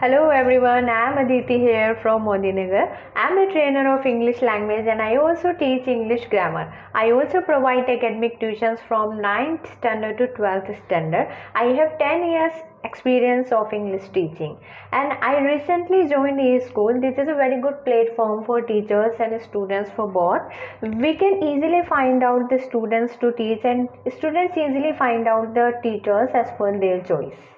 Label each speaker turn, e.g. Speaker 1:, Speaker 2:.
Speaker 1: Hello everyone, I am Aditi here from Modinagar. I am a trainer of English language and I also teach English grammar. I also provide academic tuitions from 9th standard to 12th standard. I have 10 years experience of English teaching and I recently joined a school. This is a very good platform for teachers and students for both. We can easily find out the students to teach and students easily find out the teachers as per their choice.